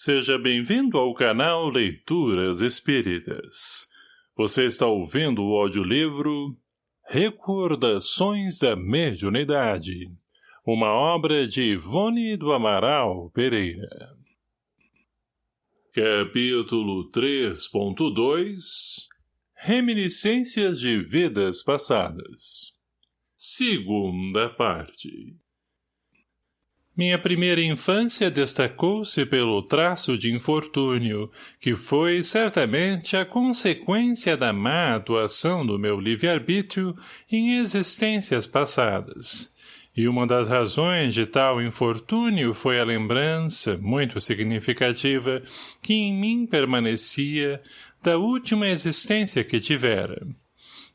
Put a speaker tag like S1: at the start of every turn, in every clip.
S1: Seja bem-vindo ao canal Leituras Espíritas. Você está ouvindo o audiolivro Recordações da Mediunidade, uma obra de Ivone do Amaral Pereira. Capítulo 3.2 Reminiscências de Vidas Passadas Segunda parte minha primeira infância destacou-se pelo traço de infortúnio, que foi, certamente, a consequência da má atuação do meu livre-arbítrio em existências passadas. E uma das razões de tal infortúnio foi a lembrança, muito significativa, que em mim permanecia da última existência que tivera.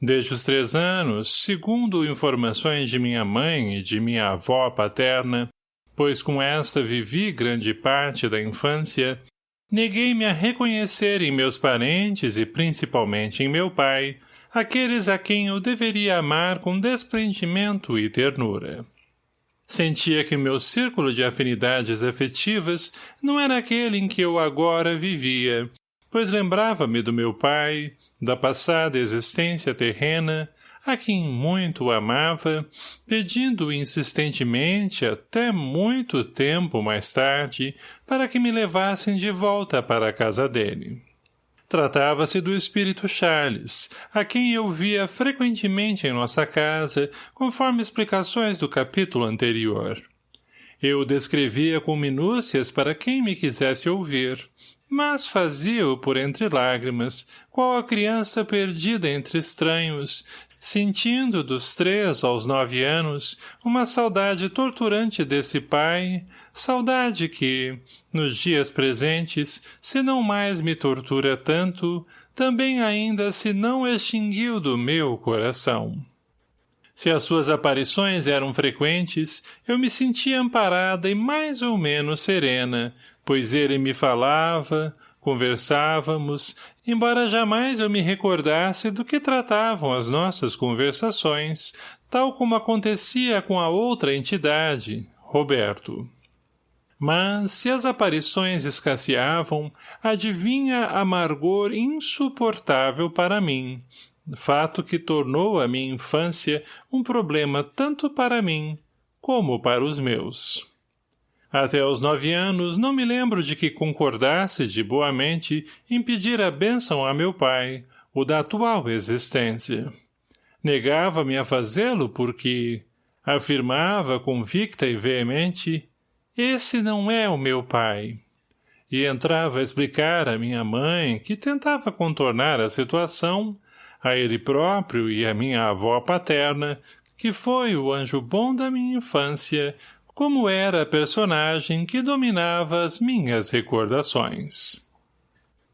S1: Desde os três anos, segundo informações de minha mãe e de minha avó paterna, pois com esta vivi grande parte da infância, neguei-me a reconhecer em meus parentes e principalmente em meu pai, aqueles a quem eu deveria amar com desprendimento e ternura. Sentia que meu círculo de afinidades afetivas não era aquele em que eu agora vivia, pois lembrava-me do meu pai, da passada existência terrena, a quem muito amava, pedindo insistentemente até muito tempo mais tarde para que me levassem de volta para a casa dele. Tratava-se do espírito Charles, a quem eu via frequentemente em nossa casa, conforme explicações do capítulo anterior. Eu descrevia com minúcias para quem me quisesse ouvir, mas fazia-o por entre lágrimas, qual a criança perdida entre estranhos, sentindo dos três aos nove anos uma saudade torturante desse pai, saudade que, nos dias presentes, se não mais me tortura tanto, também ainda se não extinguiu do meu coração. Se as suas aparições eram frequentes, eu me sentia amparada e mais ou menos serena, pois ele me falava, Conversávamos, embora jamais eu me recordasse do que tratavam as nossas conversações, tal como acontecia com a outra entidade, Roberto. Mas, se as aparições escasseavam, adivinha amargor insuportável para mim, fato que tornou a minha infância um problema tanto para mim como para os meus. Até aos nove anos não me lembro de que concordasse de boamente em pedir a bênção a meu pai, o da atual existência. Negava-me a fazê-lo porque, afirmava convicta e veemente, esse não é o meu pai. E entrava a explicar a minha mãe, que tentava contornar a situação, a ele próprio e a minha avó paterna, que foi o anjo bom da minha infância, como era a personagem que dominava as minhas recordações.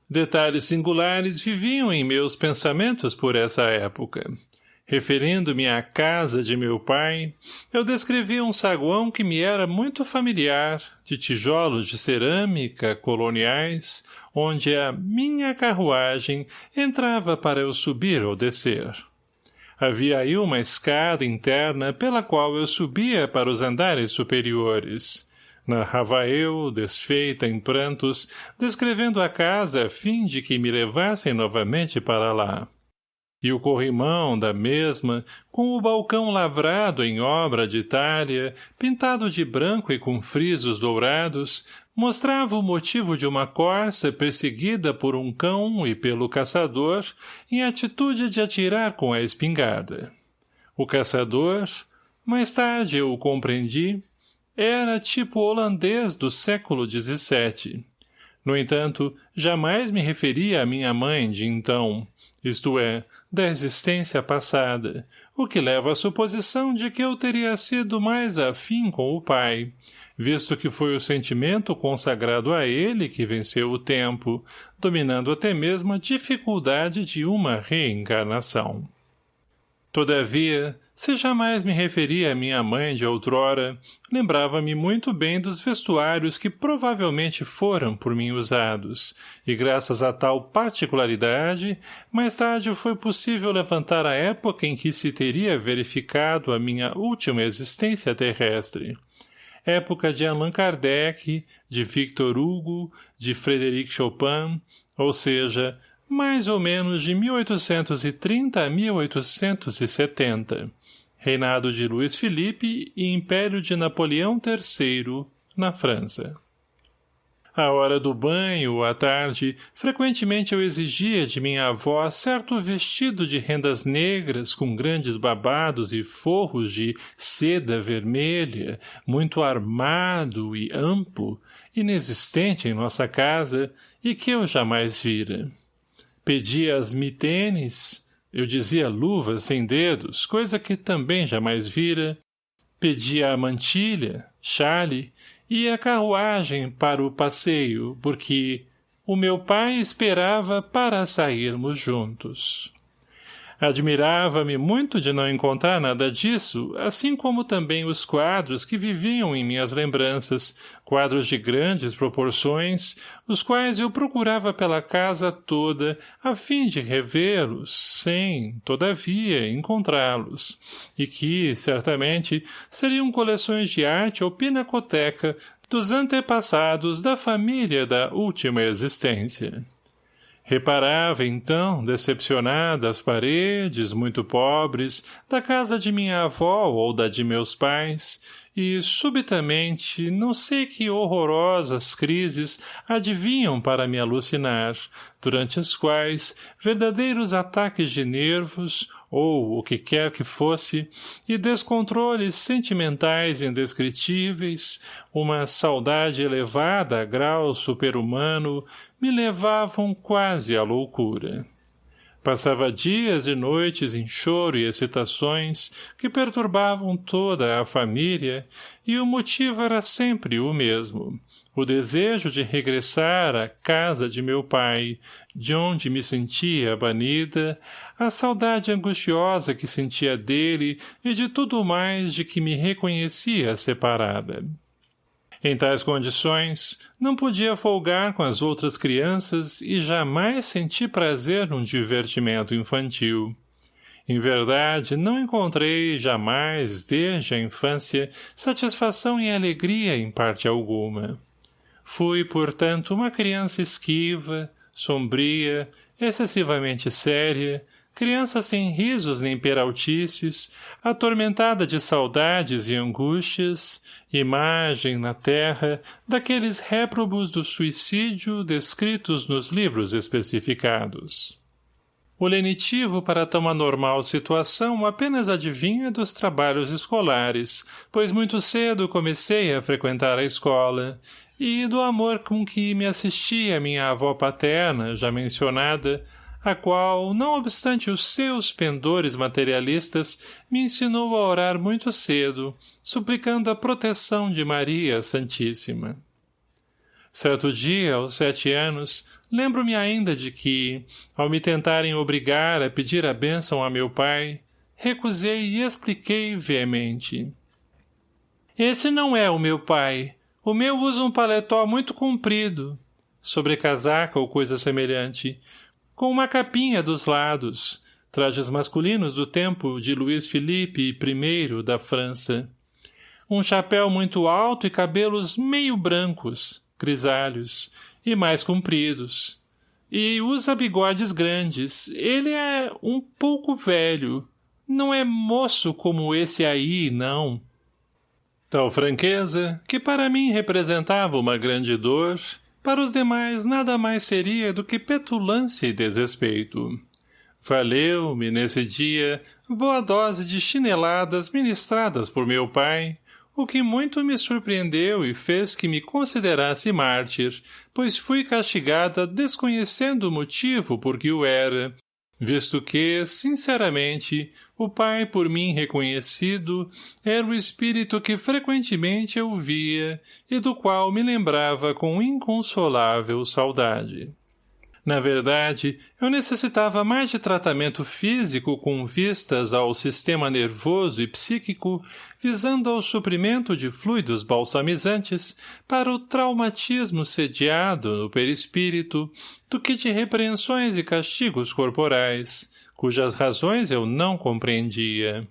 S1: Detalhes singulares viviam em meus pensamentos por essa época. Referindo-me à casa de meu pai, eu descrevia um saguão que me era muito familiar, de tijolos de cerâmica coloniais, onde a minha carruagem entrava para eu subir ou descer. Havia aí uma escada interna pela qual eu subia para os andares superiores. Narrava eu, desfeita em prantos, descrevendo a casa a fim de que me levassem novamente para lá. E o corrimão da mesma, com o balcão lavrado em obra de Itália, pintado de branco e com frisos dourados, mostrava o motivo de uma corça perseguida por um cão e pelo caçador em atitude de atirar com a espingarda. O caçador, mais tarde eu o compreendi, era tipo holandês do século XVII. No entanto, jamais me referia à minha mãe de então, isto é, da existência passada, o que leva à suposição de que eu teria sido mais afim com o pai, visto que foi o sentimento consagrado a ele que venceu o tempo, dominando até mesmo a dificuldade de uma reencarnação. Todavia, se jamais me referia à minha mãe de outrora, lembrava-me muito bem dos vestuários que provavelmente foram por mim usados, e graças a tal particularidade, mais tarde foi possível levantar a época em que se teria verificado a minha última existência terrestre, época de Allan Kardec, de Victor Hugo, de Frederic Chopin, ou seja, mais ou menos de 1830 a 1870, reinado de Luís Felipe e Império de Napoleão III, na França. À hora do banho, à tarde, frequentemente eu exigia de minha avó certo vestido de rendas negras com grandes babados e forros de seda vermelha, muito armado e amplo, inexistente em nossa casa e que eu jamais vira. Pedia as mitenes, eu dizia luvas sem dedos, coisa que também jamais vira, pedia a mantilha, chale, e a carruagem para o passeio, porque o meu pai esperava para sairmos juntos. Admirava-me muito de não encontrar nada disso, assim como também os quadros que viviam em minhas lembranças, quadros de grandes proporções, os quais eu procurava pela casa toda, a fim de revê-los, sem, todavia, encontrá-los, e que, certamente, seriam coleções de arte ou pinacoteca dos antepassados da família da última existência. Reparava, então, decepcionada as paredes, muito pobres, da casa de minha avó ou da de meus pais, e, subitamente, não sei que horrorosas crises adivinham para me alucinar, durante as quais verdadeiros ataques de nervos, ou o que quer que fosse, e descontroles sentimentais indescritíveis, uma saudade elevada a grau superhumano, me levavam quase à loucura. Passava dias e noites em choro e excitações que perturbavam toda a família, e o motivo era sempre o mesmo, o desejo de regressar à casa de meu pai, de onde me sentia banida, a saudade angustiosa que sentia dele e de tudo mais de que me reconhecia separada. Em tais condições, não podia folgar com as outras crianças e jamais senti prazer num divertimento infantil. Em verdade, não encontrei jamais, desde a infância, satisfação e alegria em parte alguma. Fui, portanto, uma criança esquiva, sombria, excessivamente séria, criança sem risos nem peraltices, atormentada de saudades e angústias, imagem na terra daqueles réprobos do suicídio descritos nos livros especificados. O lenitivo para tão anormal situação apenas adivinha dos trabalhos escolares, pois muito cedo comecei a frequentar a escola, e do amor com que me assistia minha avó paterna, já mencionada, a qual, não obstante os seus pendores materialistas, me ensinou a orar muito cedo, suplicando a proteção de Maria Santíssima. Certo dia, aos sete anos, lembro-me ainda de que, ao me tentarem obrigar a pedir a bênção a meu pai, recusei e expliquei veemente. Esse não é o meu pai. O meu usa um paletó muito comprido, sobre casaca ou coisa semelhante, com uma capinha dos lados, trajes masculinos do tempo de Luís Felipe I da França. Um chapéu muito alto e cabelos meio brancos, grisalhos, e mais compridos. E usa bigodes grandes. Ele é um pouco velho. Não é moço como esse aí, não. Tal franqueza, que para mim representava uma grande dor, para os demais nada mais seria do que petulância e desrespeito. Valeu-me, nesse dia, boa dose de chineladas ministradas por meu pai, o que muito me surpreendeu e fez que me considerasse mártir, pois fui castigada desconhecendo o motivo por que o era, visto que, sinceramente, o pai por mim reconhecido era o espírito que frequentemente eu via e do qual me lembrava com inconsolável saudade. Na verdade, eu necessitava mais de tratamento físico com vistas ao sistema nervoso e psíquico, visando ao suprimento de fluidos balsamizantes para o traumatismo sediado no perispírito, do que de repreensões e castigos corporais, cujas razões eu não compreendia.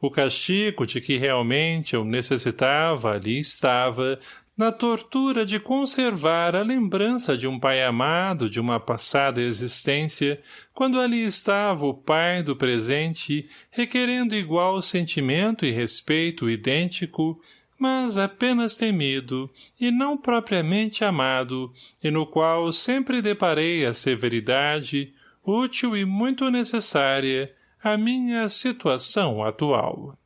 S1: O castigo de que realmente eu necessitava ali estava, na tortura de conservar a lembrança de um pai amado de uma passada existência, quando ali estava o pai do presente, requerendo igual sentimento e respeito idêntico, mas apenas temido, e não propriamente amado, e no qual sempre deparei a severidade, útil e muito necessária, a minha situação atual.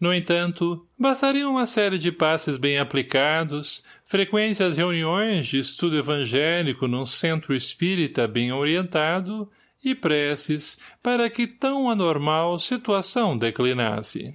S1: No entanto, bastaria uma série de passes bem aplicados, frequências reuniões de estudo evangélico num centro espírita bem orientado e preces para que tão anormal situação declinasse.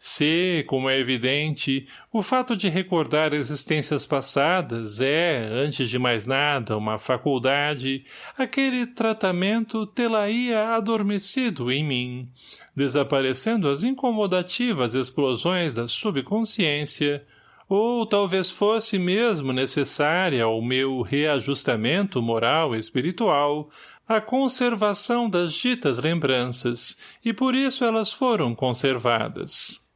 S1: Se, como é evidente, o fato de recordar existências passadas é, antes de mais nada, uma faculdade, aquele tratamento tê-la-ia adormecido em mim, desaparecendo as incomodativas explosões da subconsciência, ou talvez fosse mesmo necessária ao meu reajustamento moral e espiritual, a conservação das ditas lembranças, e por isso elas foram conservadas.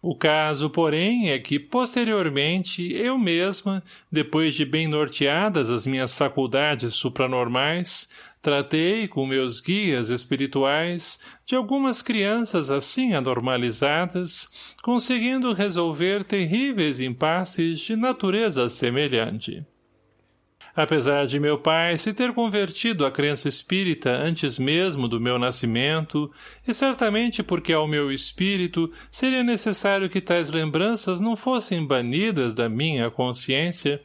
S1: O caso, porém, é que, posteriormente, eu mesma, depois de bem norteadas as minhas faculdades supranormais, tratei, com meus guias espirituais, de algumas crianças assim anormalizadas, conseguindo resolver terríveis impasses de natureza semelhante. Apesar de meu pai se ter convertido à crença espírita antes mesmo do meu nascimento, e certamente porque ao meu espírito seria necessário que tais lembranças não fossem banidas da minha consciência,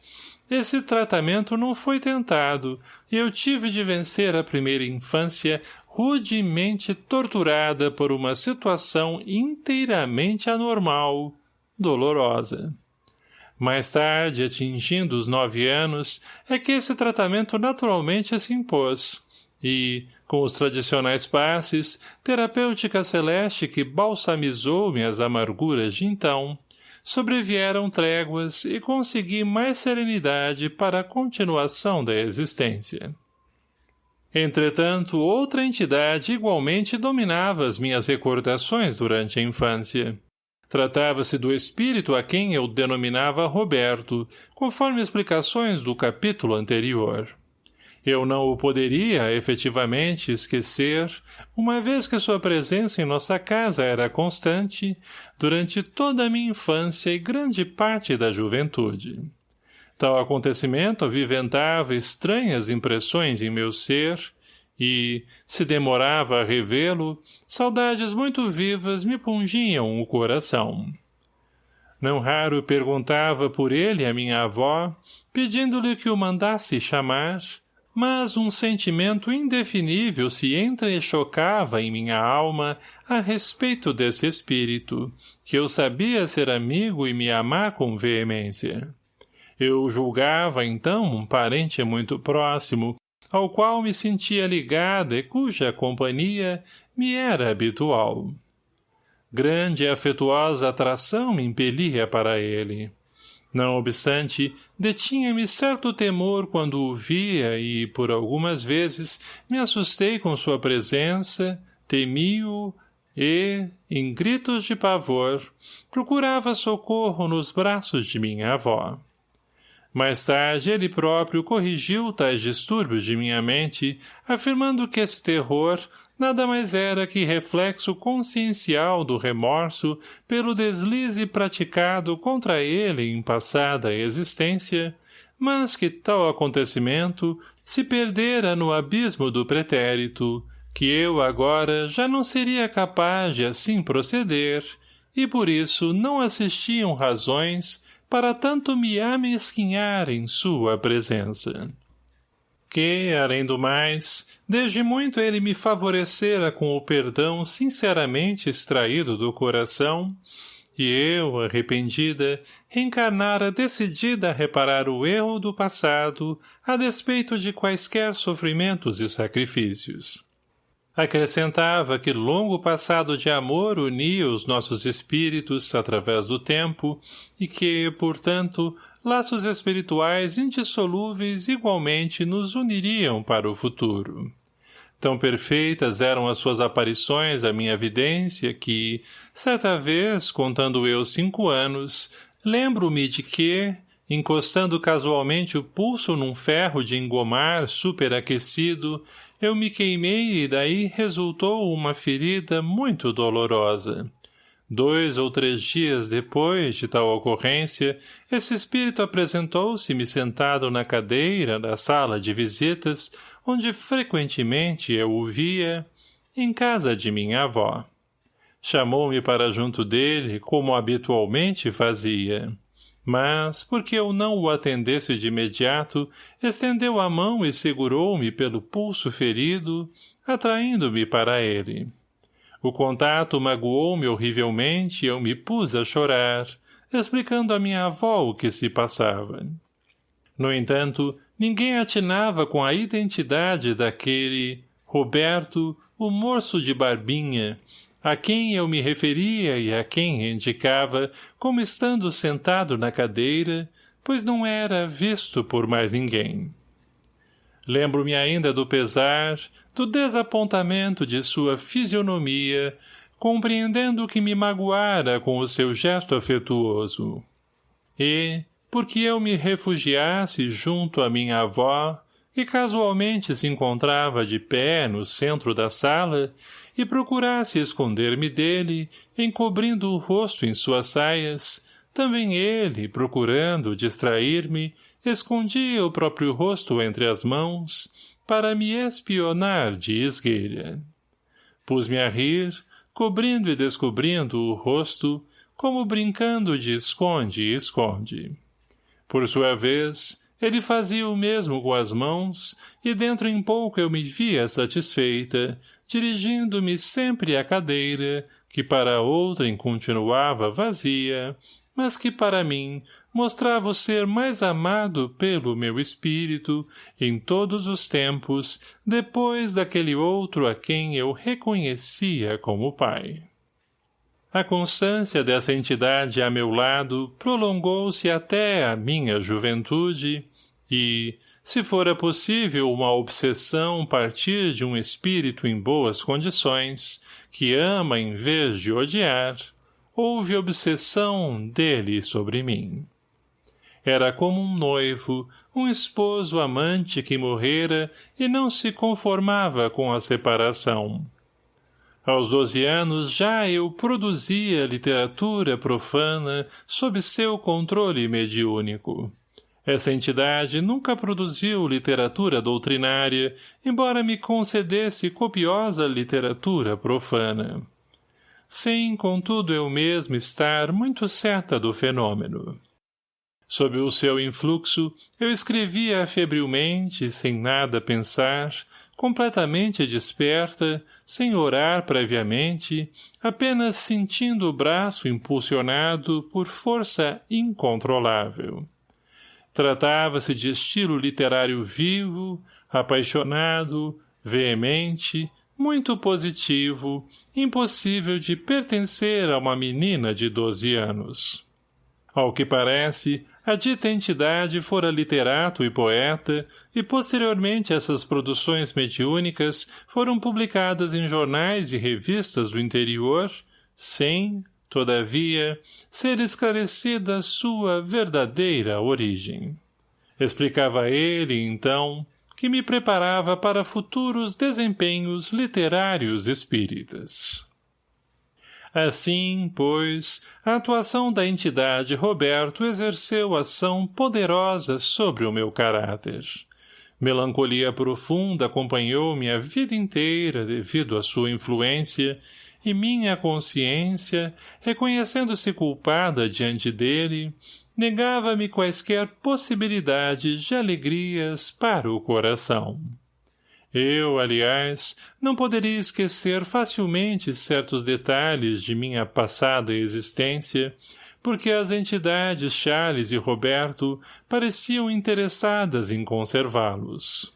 S1: esse tratamento não foi tentado, e eu tive de vencer a primeira infância rudemente torturada por uma situação inteiramente anormal, dolorosa. Mais tarde, atingindo os nove anos, é que esse tratamento naturalmente se impôs, e, com os tradicionais passes, terapêutica celeste que balsamizou minhas amarguras de então, sobrevieram tréguas e consegui mais serenidade para a continuação da existência. Entretanto, outra entidade igualmente dominava as minhas recordações durante a infância. Tratava-se do espírito a quem eu denominava Roberto, conforme explicações do capítulo anterior. Eu não o poderia, efetivamente, esquecer, uma vez que sua presença em nossa casa era constante, durante toda a minha infância e grande parte da juventude. Tal acontecimento aviventava estranhas impressões em meu ser, e, se demorava a revê-lo, saudades muito vivas me pungiam o coração. Não raro perguntava por ele a minha avó, pedindo-lhe que o mandasse chamar, mas um sentimento indefinível se entrechocava em minha alma a respeito desse espírito, que eu sabia ser amigo e me amar com veemência. Eu julgava, então, um parente muito próximo, ao qual me sentia ligada e cuja companhia me era habitual. Grande e afetuosa atração me impelia para ele. Não obstante, detinha-me certo temor quando o via e, por algumas vezes, me assustei com sua presença, temi-o e, em gritos de pavor, procurava socorro nos braços de minha avó. Mais tarde, ele próprio corrigiu tais distúrbios de minha mente, afirmando que esse terror nada mais era que reflexo consciencial do remorso pelo deslize praticado contra ele em passada existência, mas que tal acontecimento se perdera no abismo do pretérito, que eu agora já não seria capaz de assim proceder, e por isso não assistiam razões para tanto me amesquinhar em sua presença. Que, além do mais, desde muito ele me favorecera com o perdão sinceramente extraído do coração, e eu, arrependida, reencarnara decidida a reparar o erro do passado a despeito de quaisquer sofrimentos e sacrifícios. Acrescentava que longo passado de amor unia os nossos espíritos através do tempo e que, portanto, laços espirituais indissolúveis igualmente nos uniriam para o futuro. Tão perfeitas eram as suas aparições à minha vidência que, certa vez, contando eu cinco anos, lembro-me de que, encostando casualmente o pulso num ferro de engomar superaquecido, eu me queimei e daí resultou uma ferida muito dolorosa. Dois ou três dias depois de tal ocorrência, esse espírito apresentou-se-me sentado na cadeira da sala de visitas, onde frequentemente eu o via, em casa de minha avó. Chamou-me para junto dele, como habitualmente fazia. Mas, porque eu não o atendesse de imediato, estendeu a mão e segurou-me pelo pulso ferido, atraindo-me para ele. O contato magoou-me horrivelmente e eu me pus a chorar, explicando à minha avó o que se passava. No entanto, ninguém atinava com a identidade daquele Roberto, o moço de barbinha, a quem eu me referia e a quem indicava como estando sentado na cadeira, pois não era visto por mais ninguém. Lembro-me ainda do pesar, do desapontamento de sua fisionomia, compreendendo que me magoara com o seu gesto afetuoso. E, porque eu me refugiasse junto à minha avó, que casualmente se encontrava de pé no centro da sala, e procurasse esconder-me dele, encobrindo o rosto em suas saias, também ele, procurando distrair-me, escondia o próprio rosto entre as mãos, para me espionar de esguelha. Pus-me a rir, cobrindo e descobrindo o rosto, como brincando de esconde e esconde. Por sua vez, ele fazia o mesmo com as mãos, e dentro em pouco eu me via satisfeita, dirigindo-me sempre à cadeira, que para outrem continuava vazia, mas que para mim mostrava o ser mais amado pelo meu espírito, em todos os tempos, depois daquele outro a quem eu reconhecia como pai. A constância dessa entidade a meu lado prolongou-se até a minha juventude e, se fora possível uma obsessão partir de um espírito em boas condições, que ama em vez de odiar, houve obsessão dele sobre mim. Era como um noivo, um esposo amante que morrera e não se conformava com a separação. Aos doze anos já eu produzia literatura profana sob seu controle mediúnico. Essa entidade nunca produziu literatura doutrinária, embora me concedesse copiosa literatura profana. Sem, contudo, eu mesmo estar muito certa do fenômeno. Sob o seu influxo, eu escrevia febrilmente, sem nada pensar, completamente desperta, sem orar previamente, apenas sentindo o braço impulsionado por força incontrolável. Tratava-se de estilo literário vivo, apaixonado, veemente, muito positivo, impossível de pertencer a uma menina de doze anos. Ao que parece, a dita entidade fora literato e poeta, e posteriormente essas produções mediúnicas foram publicadas em jornais e revistas do interior, sem, todavia, ser esclarecida sua verdadeira origem. Explicava ele, então, que me preparava para futuros desempenhos literários espíritas. Assim, pois, a atuação da entidade Roberto exerceu ação poderosa sobre o meu caráter. Melancolia profunda acompanhou-me a vida inteira devido à sua influência, e minha consciência, reconhecendo-se culpada diante dele, negava-me quaisquer possibilidades de alegrias para o coração. Eu, aliás, não poderia esquecer facilmente certos detalhes de minha passada existência, porque as entidades Charles e Roberto pareciam interessadas em conservá-los.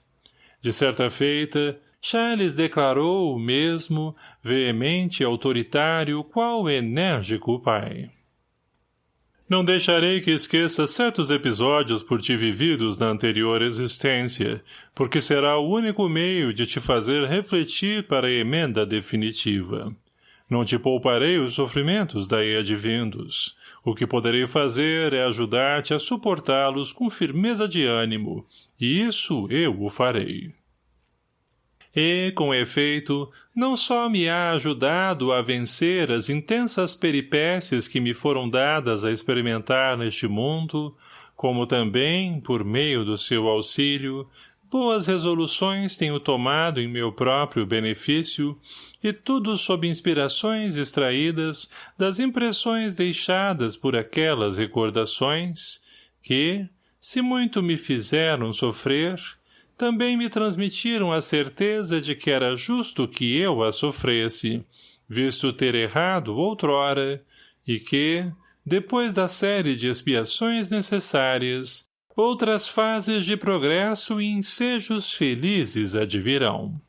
S1: De certa feita, Charles declarou o mesmo, veemente e autoritário, qual enérgico pai. Não deixarei que esqueça certos episódios por ti vividos na anterior existência, porque será o único meio de te fazer refletir para a emenda definitiva. Não te pouparei os sofrimentos daí advindos. O que poderei fazer é ajudar-te a suportá-los com firmeza de ânimo, e isso eu o farei. E, com efeito, não só me há ajudado a vencer as intensas peripécias que me foram dadas a experimentar neste mundo, como também, por meio do seu auxílio, boas resoluções tenho tomado em meu próprio benefício, e tudo sob inspirações extraídas das impressões deixadas por aquelas recordações, que, se muito me fizeram sofrer, também me transmitiram a certeza de que era justo que eu a sofresse, visto ter errado outrora, e que, depois da série de expiações necessárias, outras fases de progresso e ensejos felizes advirão.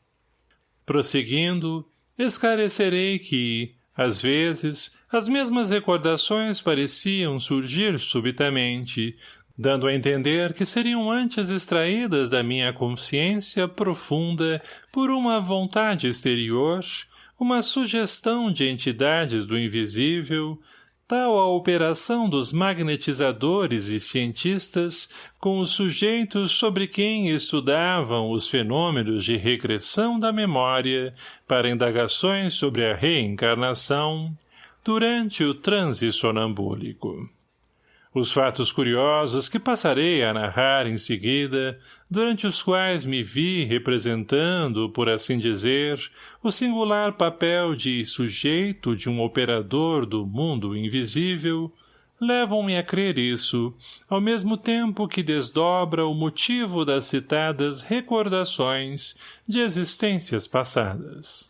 S1: Prosseguindo, esclarecerei que, às vezes, as mesmas recordações pareciam surgir subitamente, dando a entender que seriam antes extraídas da minha consciência profunda por uma vontade exterior, uma sugestão de entidades do invisível, tal a operação dos magnetizadores e cientistas com os sujeitos sobre quem estudavam os fenômenos de regressão da memória para indagações sobre a reencarnação durante o transe sonambúlico. Os fatos curiosos que passarei a narrar em seguida, durante os quais me vi representando, por assim dizer, o singular papel de sujeito de um operador do mundo invisível, levam-me a crer isso, ao mesmo tempo que desdobra o motivo das citadas recordações de existências passadas.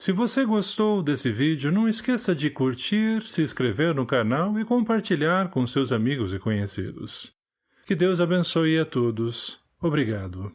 S1: Se você gostou desse vídeo, não esqueça de curtir, se inscrever no canal e compartilhar com seus amigos e conhecidos. Que Deus abençoe a todos. Obrigado.